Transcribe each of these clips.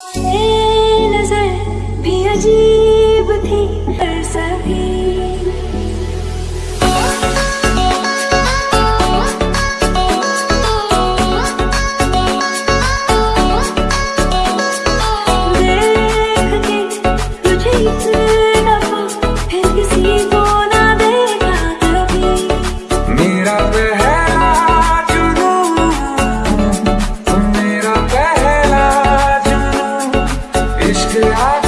नज़र भी अजीब nicht geladen.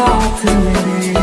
talk to me.